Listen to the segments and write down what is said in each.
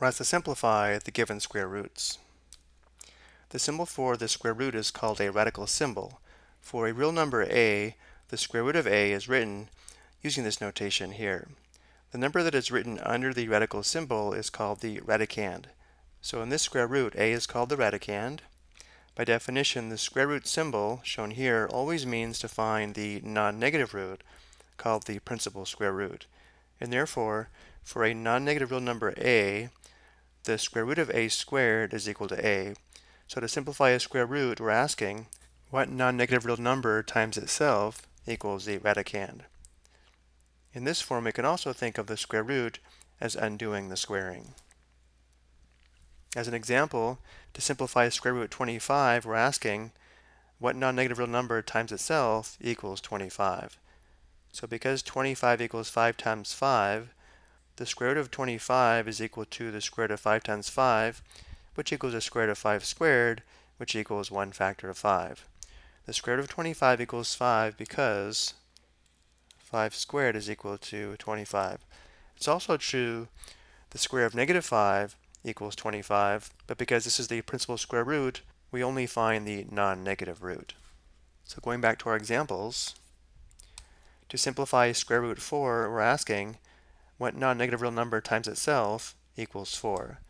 We're asked to simplify the given square roots. The symbol for the square root is called a radical symbol. For a real number a, the square root of a is written using this notation here. The number that is written under the radical symbol is called the radicand. So in this square root, a is called the radicand. By definition, the square root symbol, shown here, always means to find the non-negative root, called the principal square root. And therefore, for a non-negative real number a, the square root of a squared is equal to a. So to simplify a square root, we're asking what non-negative real number times itself equals the radicand. In this form, we can also think of the square root as undoing the squaring. As an example, to simplify square root 25, we're asking what non-negative real number times itself equals 25. So because 25 equals 5 times 5, the square root of 25 is equal to the square root of 5 times 5, which equals the square root of 5 squared, which equals 1 factor of 5. The square root of 25 equals 5 because 5 squared is equal to 25. It's also true the square of negative 5 equals 25, but because this is the principal square root, we only find the non-negative root. So going back to our examples, to simplify square root 4, we're asking what non-negative real number times itself equals 4.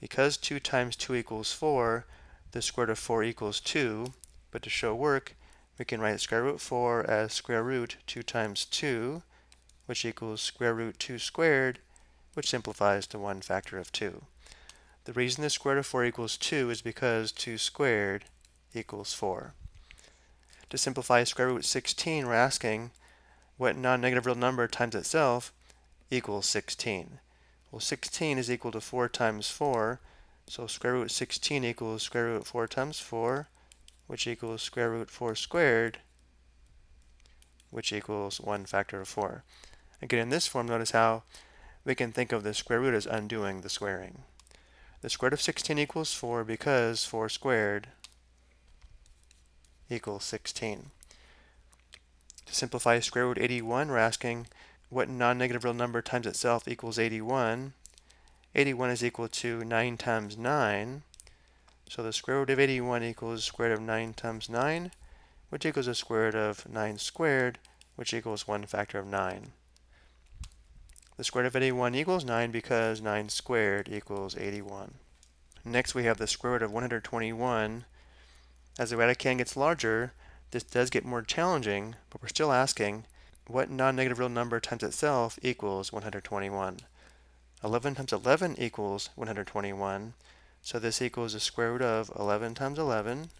Because 2 times 2 equals 4, the square root of 4 equals 2, but to show work, we can write square root 4 as square root 2 times 2, which equals square root 2 squared, which simplifies to 1 factor of 2. The reason the square root of 4 equals 2 is because 2 squared equals 4. To simplify square root 16, we're asking what non-negative real number times itself equals 16. Well, 16 is equal to 4 times 4, so square root 16 equals square root 4 times 4, which equals square root 4 squared, which equals 1 factor of 4. Again, in this form, notice how we can think of the square root as undoing the squaring. The square root of 16 equals 4 because 4 squared equals 16. To simplify square root 81, we're asking what non-negative real number times itself equals 81. 81 is equal to 9 times 9. So the square root of 81 equals square root of 9 times 9, which equals the square root of 9 squared, which equals 1 factor of 9. The square root of 81 equals 9 because 9 squared equals 81. Next we have the square root of 121. As the radicand gets larger, this does get more challenging, but we're still asking what non-negative real number times itself equals 121. 11 times 11 equals 121, so this equals the square root of 11 times 11,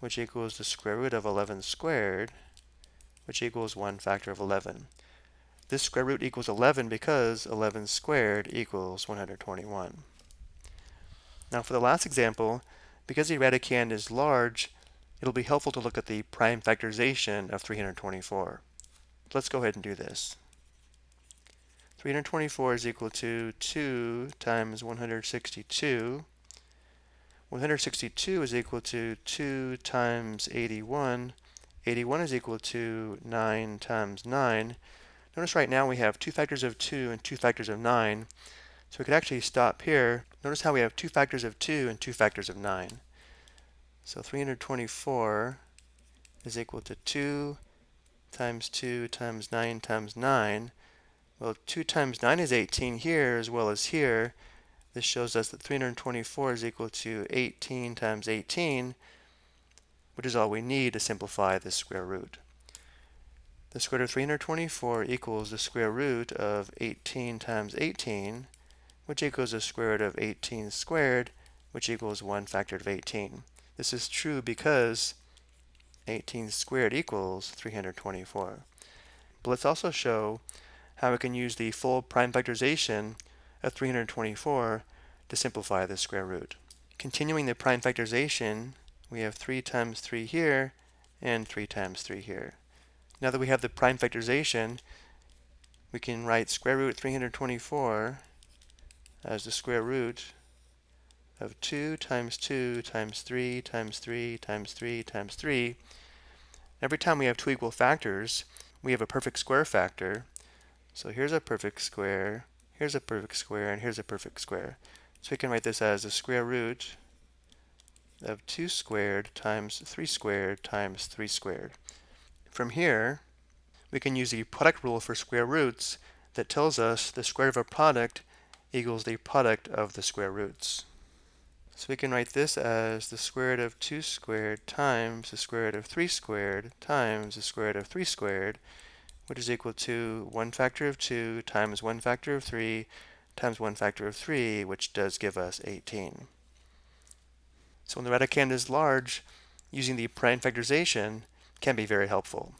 which equals the square root of 11 squared, which equals 1 factor of 11. This square root equals 11 because 11 squared equals 121. Now for the last example, because the radicand is large, it'll be helpful to look at the prime factorization of 324. Let's go ahead and do this. 324 is equal to 2 times 162. 162 is equal to 2 times 81. 81 is equal to 9 times 9. Notice right now we have two factors of 2 and two factors of 9. So we could actually stop here. Notice how we have two factors of 2 and two factors of 9. So 324 is equal to 2 times 2 times 9 times 9. Well, 2 times 9 is 18 here as well as here. This shows us that 324 is equal to 18 times 18, which is all we need to simplify this square root. The square root of 324 equals the square root of 18 times 18, which equals the square root of 18 squared, which equals 1 factor of 18. This is true because 18 squared equals 324. But let's also show how we can use the full prime factorization of 324 to simplify the square root. Continuing the prime factorization, we have 3 times 3 here and 3 times 3 here. Now that we have the prime factorization, we can write square root 324 as the square root of 2 times 2 times 3 times 3 times 3 times 3. Every time we have two equal factors, we have a perfect square factor. So here's a perfect square, here's a perfect square, and here's a perfect square. So we can write this as the square root of 2 squared times 3 squared times 3 squared. From here, we can use the product rule for square roots that tells us the square of a product equals the product of the square roots. So we can write this as the square root of 2 squared times the square root of 3 squared times the square root of 3 squared, which is equal to 1 factor of 2 times 1 factor of 3 times 1 factor of 3, which does give us 18. So when the radicand is large, using the prime factorization can be very helpful.